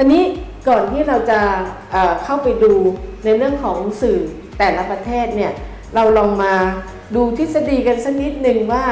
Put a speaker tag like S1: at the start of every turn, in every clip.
S1: ทีนี้ก่อนที่เราจะเเข้าไปดูในเรื่องของสื่อแต่ละประเทศเนี่ยเราลองมาดูทฤษฎีกันสักนิดหนึ่งว่า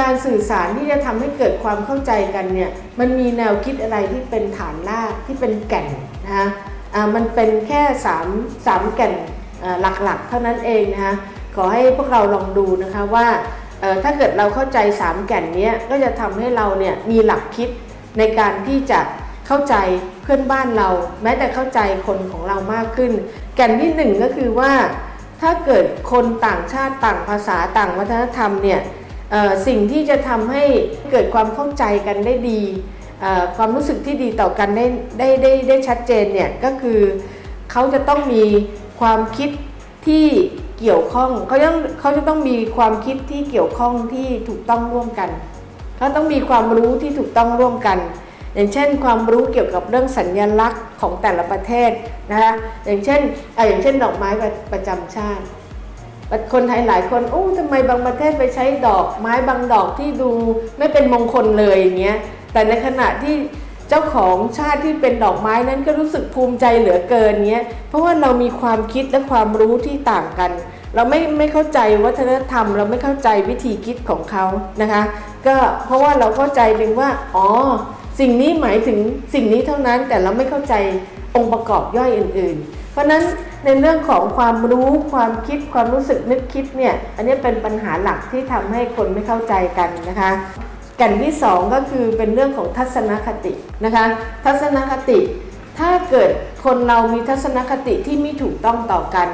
S1: การสื่อสารที่จะทำให้เกิดความเข้าใจกันเนี่ยมันมีแนวคิดอะไรที่เป็นฐานรากที่เป็นแก่นนะคะอ่ามันเป็นแค่3 3แก่นหลักๆ เท่านั้นเองนะคะขอให้พวกเราลองดูนะคะว่าถ้าเกิดเราเข้าใจ 3 แก่นนี้ก็จะทำให้เราเนี่ยมีหลักคิดในการที่จะ เข้าใจเพื่อนบ้านเรา แม้แต่เข้าใจคนของเรามากขึ้น แก่นที่หนึ่งก็คือว่า ถ้าเกิดคนต่างชาติต่างภาษาต่างวัฒนธรรมเนี่ยสิ่งที่จะทำให้เกิดความเข้าใจกันได้ดี ความรู้สึกที่ดีต่อกันได้ได้ได้ได้ชัดเจนเนี่ยก็คือเขาจะต้องมีความคิดที่เกี่ยวข้องเขาต้องเขาจะต้องมีความคิดที่เกี่ยวข้องที่ถูกต้องร่วมกันเขาต้องมีความรู้ที่ถูกต้องร่วมกัน อย่างเช่นความรู้เกี่ยวกับเรื่องสัญญลักษณ์ของแต่ละประเทศนะคะอย่างเช่นอ่ออย่างเช่นดอกไม้ประประจำชาติ คนไทยหลายคนโอ้ทำไมบางประเทศไปใช้ดอกไม้บางดอกที่ดูไม่เป็นมงคลเลยอย่างเงี้ยแต่ในขณะที่เจ้าของชาติที่เป็นดอกไม้นั้นก็รู้สึกภูมิใจเหลือเกินเงี้ยเพราะว่าเรามีความคิดและความรู้ที่ต่างกัน เราไม่ไม่เข้าใจวัฒนธรรม เราไม่เข้าใจวิธีคิดของเขานะคะ ก็เพราะว่าเราเข้าใจเพียงว่าอ๋อ สิ่งนี้หมายถึงสิ่งนี้เท่านั้นแต่เราไม่เข้าใจองค์ประกอบย่อยอื่น ๆ เพราะฉะนั้นในเรื่องของความรู้ความคิดความรู้สึกนึกคิดเนี่ยอันนี้เป็นปัญหาหลักที่ทำให้คนไม่เข้าใจกันนะคะแก่นที่สองก็คือเป็นเรื่องของทัศนคตินะคะทัศนคติ ถ้าเกิดคนเรามีทัศนคติที่ไม่ถูกต้องต่อกัน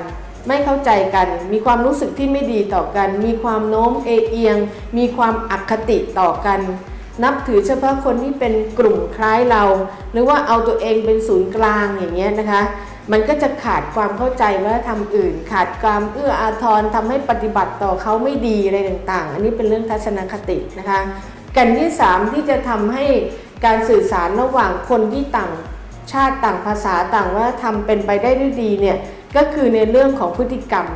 S1: ไม่เข้าใจกัน มีความรู้สึกที่ไม่ดีต่อกัน มีความโน้มเอเอียง มีความอคติต่อกัน นับถือเฉพาะคนที่เป็นกลุ่มคล้ายเรา หรือว่าเอาตัวเองเป็นศูนย์กลางอย่างเงี้ยนะคะ มันก็จะขาดความเข้าใจวัฒนธรรมอื่น ขาดความเอื้ออาทรทำให้ปฏิบัติต่อเขาไม่ดีอะไรต่างๆ อันนี้เป็นเรื่องทัศนคตินะคะกันที่ 3 ที่จะทำให้การสื่อสารระหว่างคนที่ต่างชาติต่างภาษาต่างวัฒนธรรมเป็นไปได้ด้วยดีเนี่ยก็คือในเรื่องของพฤติกรรม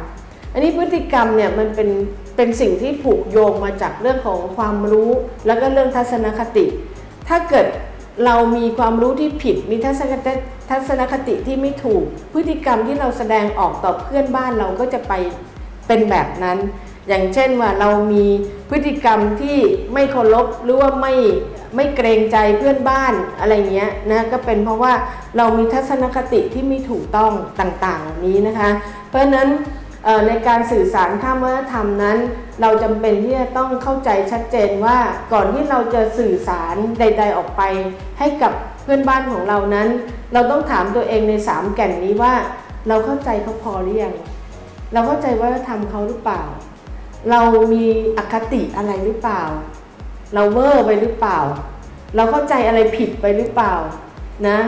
S1: อันนี้พฤติกรรมเนี่ยมันเป็นเป็นสิ่งที่ผูกโยงมาจากเรื่องของความรู้ แล้วก็เรื่องทัศนคติ ถ้าเกิดเรามีความรู้ที่ผิดมีทัศนคติทัศนคติที่ไม่ถูก พฤติกรรมที่เราแสดงออกต่อเพื่อนบ้านเราก็จะไปเป็นแบบนั้น อย่างเช่นว่าเรามีพฤติกรรมที่ไม่เคารพหรือว่าไม่ไม่เกรงใจเพื่อนบ้านอะไรเงี้ยนะก็เป็นเพราะว่าเรามีทัศนคติที่ไม่ถูกต้องต่างต่านี้นะคะ เพราะฉะนั้น ในการสื่อสารข้ามวัฒนธรรมนั้น เราจำเป็นที่จะต้องเข้าใจชัดเจนว่าก่อนที่เราจะสื่อสารใด ๆออกไป ให้กับเพื่อนบ้านของเรานั้น เราต้องถามตัวเองในสามแก่นนี้ว่า เราเข้าใจเขาพอหรือยังเราเข้าใจวัฒนธรรมเขาหรือเปล่า เรามีอคติอะไรหรือเปล่า เราเวอร์ไปหรือเปล่า เราเข้าใจอะไรผิดไปหรือเปล่านะ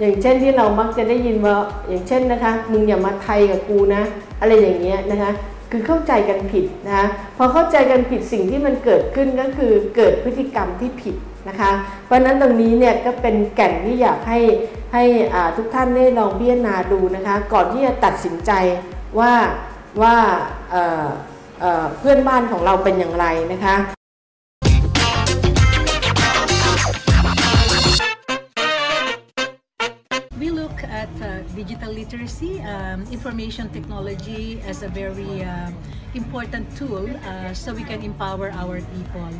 S1: อย่างเช่นที่เรามักจะได้ยินว่าอย่างเช่นนะคะ มึงอย่ามาไทยกับกูนะ อะไรอย่างเงี้ยนะคะคือเข้าใจกันผิดนะคะพอเข้าใจกันผิดสิ่งที่มันเกิดขึ้นก็คือเกิดพฤติกรรมที่ผิดนะคะเพราะฉะนั้นตรงนี้เนี่ยก็เป็นแก่นที่อยากให้ให้ทุกท่านได้ลองพิจารณาดูนะคะก่อนที่จะตัดสินใจว่าว่าเเเพื่อนบ้านของเราเป็นอย่างไรนะคะ
S2: digital literacy, um, information technology as a very uh, important tool uh, so we can empower our people.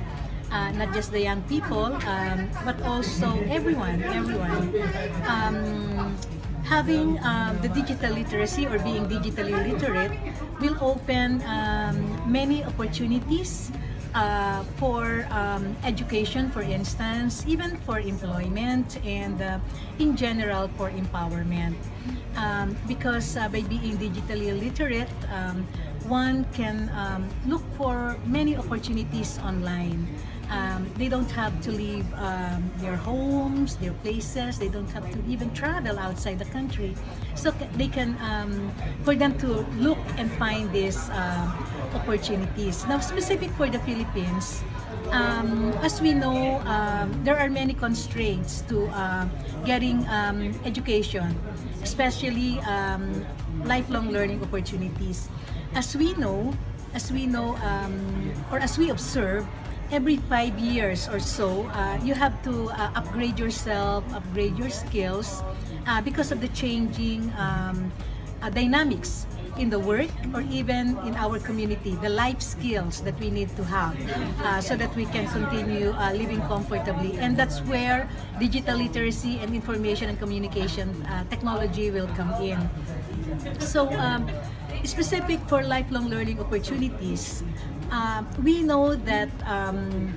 S2: Uh, not just the young people, um, but also everyone, everyone. Um, having um, the digital literacy or being digitally literate will open um, many opportunities uh, for um, education, for instance, even for employment and uh, in general for empowerment. Um, because uh, by being digitally literate, um, one can um, look for many opportunities online. Um, they don't have to leave um, their homes, their places. They don't have to even travel outside the country. So they can, for them to look and find these um, opportunities. Now, specific for the Philippines, um, as we know, um, there are many constraints to uh, getting um, education, especially um, lifelong learning opportunities. As we know, as we know, um, or as we observe, every five years or so, uh, you have to uh, upgrade yourself, upgrade your skills uh, because of the changing um, uh, dynamics in the work or even in our community, the life skills that we need to have uh, so that we can continue uh, living comfortably. And that's where digital literacy and information and communication uh, technology will come in. So, um, specific for lifelong learning opportunities, um, we know that um,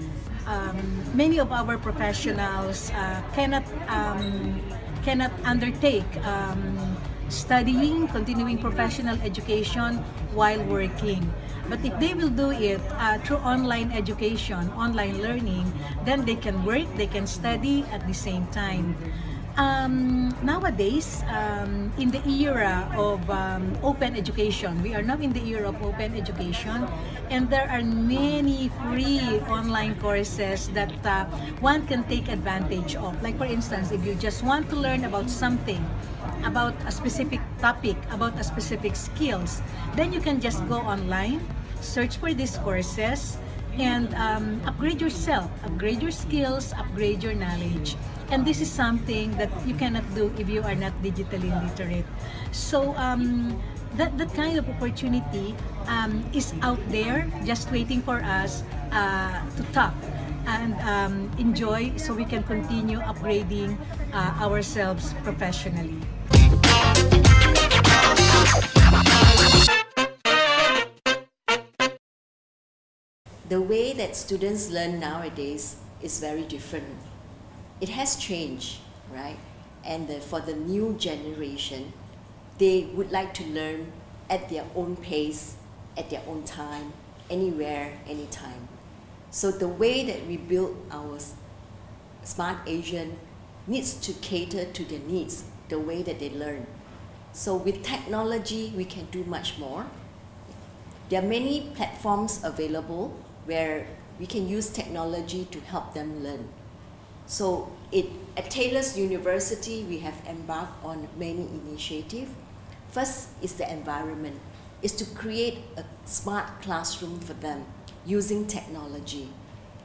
S2: um, many of our professionals uh, cannot um, cannot undertake um, studying, continuing professional education while working. But if they will do it uh, through online education, online learning, then they can work, they can study at the same time. Um, nowadays, um, in the era of um, open education, we are now in the era of open education, and there are many free online courses that uh, one can take advantage of. Like, for instance, if you just want to learn about something, about a specific topic, about a specific skills, then you can just go online, search for these courses, and um, upgrade yourself, upgrade your skills, upgrade your knowledge. And this is something that you cannot do if you are not digitally literate. So um, that, that kind of opportunity um, is out there just waiting for us uh, to tap and um, enjoy so we can continue upgrading uh, ourselves professionally.
S3: The way that students learn nowadays is very different. It has changed, right? And the, for the new generation, they would like to learn at their own pace, at their own time, anywhere, anytime. So the way that we build our smart Asian needs to cater to their needs, the way that they learn. So with technology, we can do much more. There are many platforms available where we can use technology to help them learn. So it, at Taylor's University, we have embarked on many initiatives. First is the environment, is to create a smart classroom for them using technology.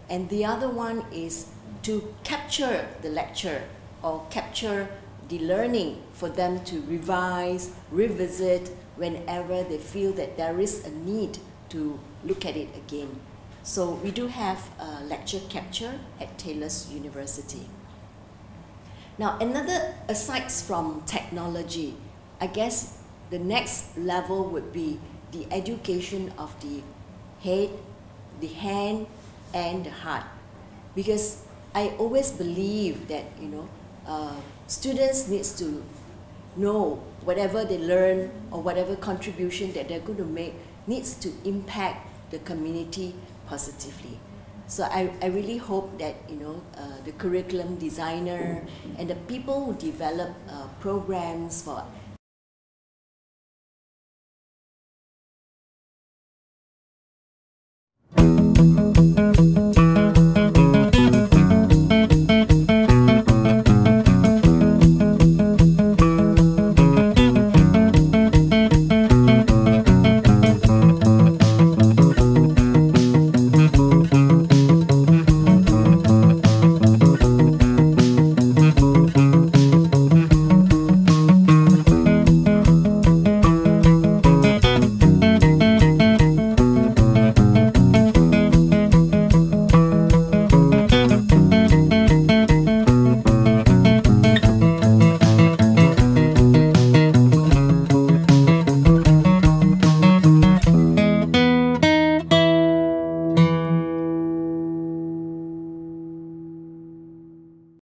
S3: And the other one is to capture the lecture or capture the learning for them to revise, revisit whenever they feel that there is a need to look at it again. So we do have a lecture capture at Taylor's University. Now, another, aside from technology, I guess the next level would be the education of the head, the hand, and the heart. Because I always believe that, you know, uh, students needs to know whatever they learn or whatever contribution that they're going to make needs to impact the community positively. So I, I really hope that you know uh, the curriculum designer and the people who develop uh, programs for